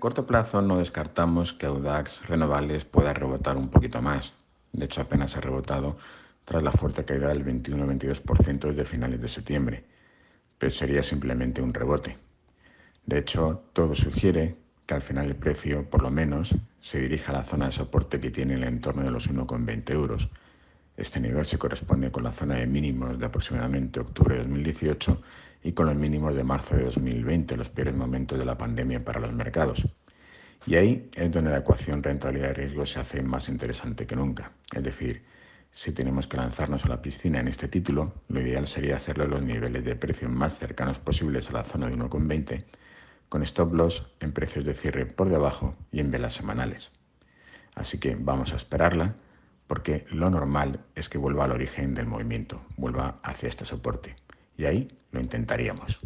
corto plazo no descartamos que Audax Renovables pueda rebotar un poquito más. De hecho, apenas ha rebotado tras la fuerte caída del 21-22% desde finales de septiembre, pero sería simplemente un rebote. De hecho, todo sugiere que al final el precio, por lo menos, se dirija a la zona de soporte que tiene en el entorno de los 1,20 euros. Este nivel se corresponde con la zona de mínimos de aproximadamente octubre de 2018 y con los mínimos de marzo de 2020, los peores momentos de la pandemia para los mercados. Y ahí es donde la ecuación rentabilidad-riesgo se hace más interesante que nunca. Es decir, si tenemos que lanzarnos a la piscina en este título, lo ideal sería hacerlo en los niveles de precio más cercanos posibles a la zona de 1,20, con stop loss en precios de cierre por debajo y en velas semanales. Así que vamos a esperarla porque lo normal es que vuelva al origen del movimiento, vuelva hacia este soporte. Y ahí lo intentaríamos.